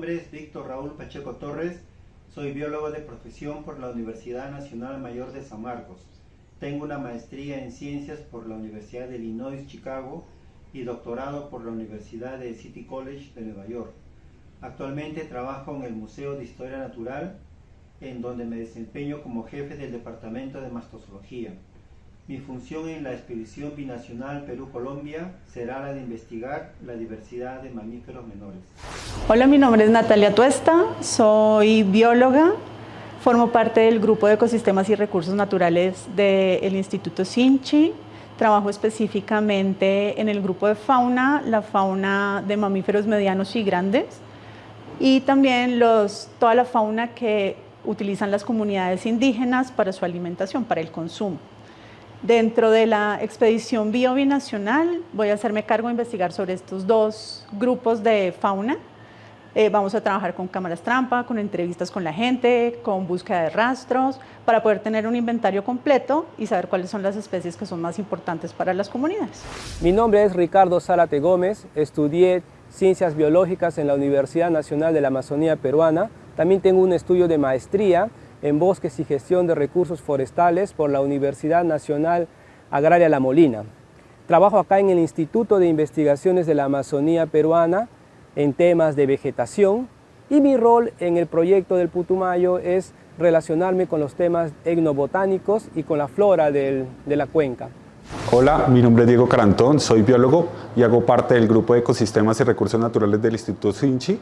nombre es Víctor Raúl Pacheco Torres, soy biólogo de profesión por la Universidad Nacional Mayor de San Marcos. Tengo una maestría en ciencias por la Universidad de Illinois, Chicago y doctorado por la Universidad de City College de Nueva York. Actualmente trabajo en el Museo de Historia Natural, en donde me desempeño como jefe del Departamento de Mastozoología. Mi función en la expedición binacional Perú-Colombia será la de investigar la diversidad de mamíferos menores. Hola, mi nombre es Natalia Tuesta, soy bióloga, formo parte del grupo de ecosistemas y recursos naturales del Instituto Sinchi, trabajo específicamente en el grupo de fauna, la fauna de mamíferos medianos y grandes, y también los, toda la fauna que utilizan las comunidades indígenas para su alimentación, para el consumo. Dentro de la expedición biobinacional voy a hacerme cargo de investigar sobre estos dos grupos de fauna. Eh, vamos a trabajar con cámaras trampa, con entrevistas con la gente, con búsqueda de rastros, para poder tener un inventario completo y saber cuáles son las especies que son más importantes para las comunidades. Mi nombre es Ricardo Zárate Gómez, estudié Ciencias Biológicas en la Universidad Nacional de la Amazonía Peruana. También tengo un estudio de maestría en Bosques y Gestión de Recursos Forestales por la Universidad Nacional Agraria La Molina. Trabajo acá en el Instituto de Investigaciones de la Amazonía Peruana en temas de vegetación y mi rol en el proyecto del Putumayo es relacionarme con los temas etnobotánicos y con la flora de la cuenca. Hola, mi nombre es Diego Carantón, soy biólogo y hago parte del grupo de ecosistemas y recursos naturales del Instituto Sinchi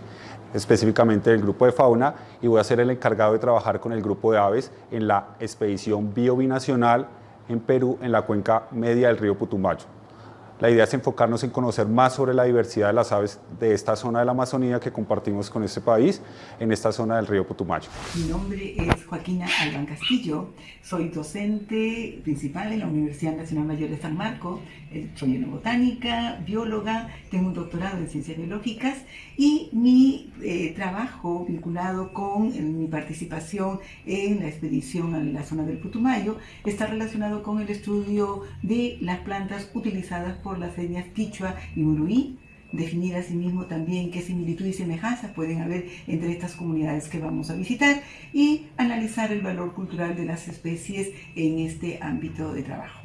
específicamente del grupo de fauna y voy a ser el encargado de trabajar con el grupo de aves en la expedición biobinacional en Perú en la cuenca media del río Putumayo. La idea es enfocarnos en conocer más sobre la diversidad de las aves de esta zona de la Amazonía que compartimos con este país, en esta zona del río Putumayo. Mi nombre es Joaquina Alban Castillo, soy docente principal en la Universidad Nacional Mayor de San Marcos, eh, soy botánica, bióloga, tengo un doctorado en ciencias biológicas y mi eh, trabajo vinculado con mi participación en la expedición a la zona del Putumayo está relacionado con el estudio de las plantas utilizadas por las etnias quichua y muruí definir asimismo también qué similitud y semejanzas pueden haber entre estas comunidades que vamos a visitar y analizar el valor cultural de las especies en este ámbito de trabajo.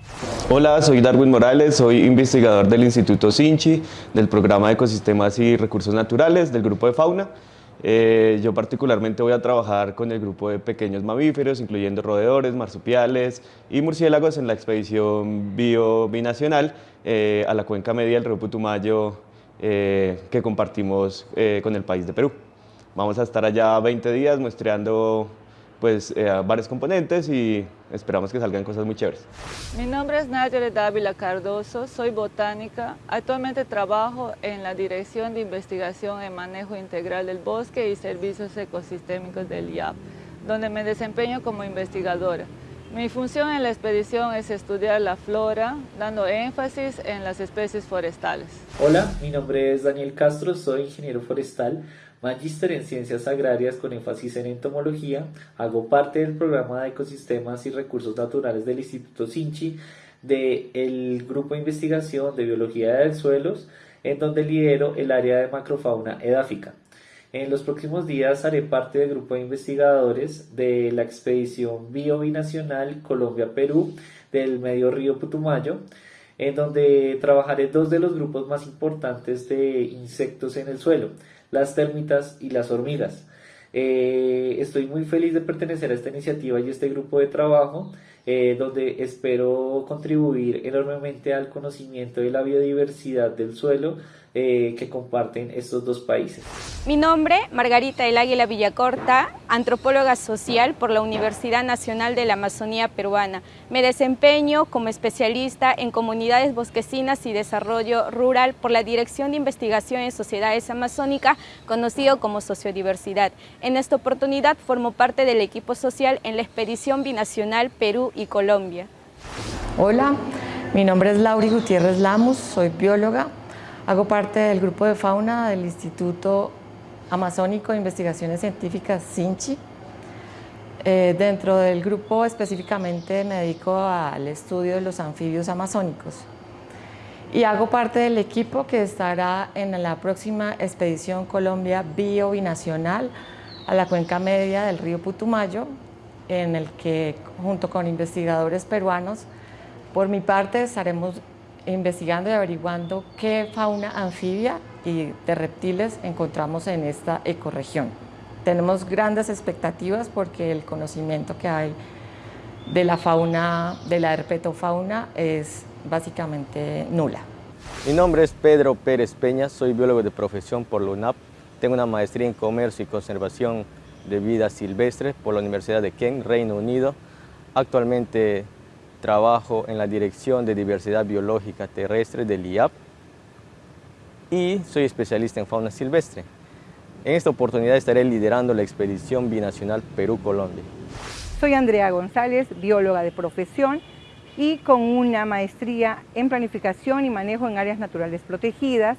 Hola, soy Darwin Morales, soy investigador del Instituto Sinchi, del programa de Ecosistemas y Recursos Naturales del Grupo de Fauna. Eh, yo particularmente voy a trabajar con el grupo de pequeños mamíferos, incluyendo roedores, marsupiales y murciélagos en la expedición bio binacional eh, a la cuenca media del río Putumayo eh, que compartimos eh, con el país de Perú. Vamos a estar allá 20 días muestreando pues, eh, varios componentes y esperamos que salgan cosas muy chéveres. Mi nombre es Nadia Dávila Cardoso, soy botánica. Actualmente trabajo en la Dirección de Investigación y Manejo Integral del Bosque y Servicios Ecosistémicos del IAP, donde me desempeño como investigadora. Mi función en la expedición es estudiar la flora, dando énfasis en las especies forestales. Hola, mi nombre es Daniel Castro, soy ingeniero forestal, magíster en ciencias agrarias con énfasis en entomología, hago parte del programa de ecosistemas y recursos naturales del Instituto Sinchi, del grupo de investigación de biología de suelos, en donde lidero el área de macrofauna edáfica. En los próximos días haré parte del grupo de investigadores de la expedición biobinacional Colombia-Perú del Medio Río Putumayo, en donde trabajaré dos de los grupos más importantes de insectos en el suelo, las térmitas y las hormigas. Eh, estoy muy feliz de pertenecer a esta iniciativa y este grupo de trabajo, eh, donde espero contribuir enormemente al conocimiento de la biodiversidad del suelo, eh, que comparten estos dos países. Mi nombre, Margarita El Águila Villacorta, antropóloga social por la Universidad Nacional de la Amazonía Peruana. Me desempeño como especialista en comunidades bosquecinas y desarrollo rural por la Dirección de Investigación en Sociedades Amazónicas, conocido como Sociodiversidad. En esta oportunidad formo parte del equipo social en la expedición binacional Perú y Colombia. Hola, mi nombre es Lauri Gutiérrez Lamos, soy bióloga, Hago parte del grupo de fauna del Instituto Amazónico de Investigaciones Científicas, SINCHI. Eh, dentro del grupo específicamente me dedico al estudio de los anfibios amazónicos. y hago parte del equipo que estará en la próxima expedición Colombia Bio Binacional a la cuenca media del río Putumayo, en el que junto con investigadores peruanos, por mi parte estaremos investigando y averiguando qué fauna anfibia y de reptiles encontramos en esta ecorregión. Tenemos grandes expectativas porque el conocimiento que hay de la fauna, de la herpetofauna, es básicamente nula. Mi nombre es Pedro Pérez Peña, soy biólogo de profesión por la UNAP. Tengo una maestría en Comercio y Conservación de Vida Silvestre por la Universidad de Kent, Reino Unido. Actualmente trabajo en la Dirección de Diversidad Biológica Terrestre del IAP y soy especialista en fauna silvestre. En esta oportunidad estaré liderando la expedición binacional Perú-Colombia. Soy Andrea González, bióloga de profesión y con una maestría en planificación y manejo en áreas naturales protegidas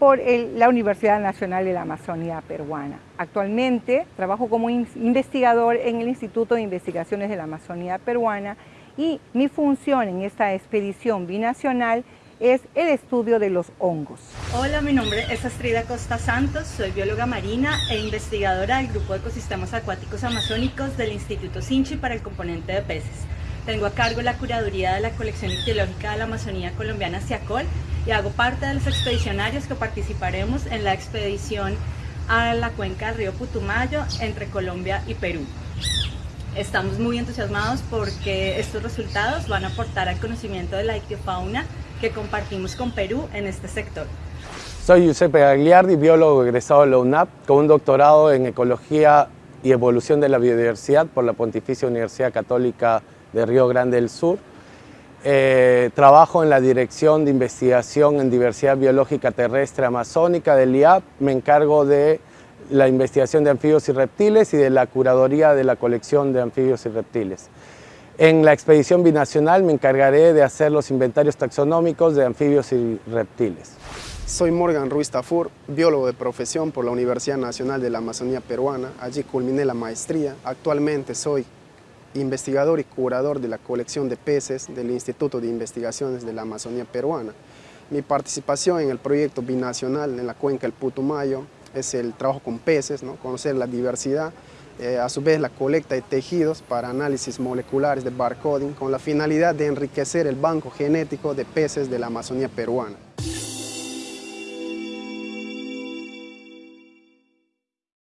por la Universidad Nacional de la Amazonía Peruana. Actualmente trabajo como investigador en el Instituto de Investigaciones de la Amazonía Peruana y mi función en esta expedición binacional es el estudio de los hongos. Hola, mi nombre es Astrida Costa Santos, soy bióloga marina e investigadora del Grupo de Ecosistemas Acuáticos Amazónicos del Instituto Sinchi para el componente de peces. Tengo a cargo la curaduría de la colección ictiológica de la Amazonía colombiana Ciacol y hago parte de los expedicionarios que participaremos en la expedición a la cuenca del río Putumayo entre Colombia y Perú. Estamos muy entusiasmados porque estos resultados van a aportar al conocimiento de la ictiofauna que compartimos con Perú en este sector. Soy Giuseppe Gagliardi, biólogo egresado de la UNAP, con un doctorado en Ecología y Evolución de la Biodiversidad por la Pontificia Universidad Católica de Río Grande del Sur. Eh, trabajo en la Dirección de Investigación en Diversidad Biológica Terrestre Amazónica del IAP. Me encargo de la investigación de anfibios y reptiles y de la curaduría de la colección de anfibios y reptiles. En la expedición binacional me encargaré de hacer los inventarios taxonómicos de anfibios y reptiles. Soy Morgan Ruiz Tafur, biólogo de profesión por la Universidad Nacional de la Amazonía Peruana. Allí culminé la maestría. Actualmente soy investigador y curador de la colección de peces del Instituto de Investigaciones de la Amazonía Peruana. Mi participación en el proyecto binacional en la cuenca del Putumayo es el trabajo con peces, ¿no? conocer la diversidad, eh, a su vez la colecta de tejidos para análisis moleculares de barcoding con la finalidad de enriquecer el banco genético de peces de la Amazonía peruana.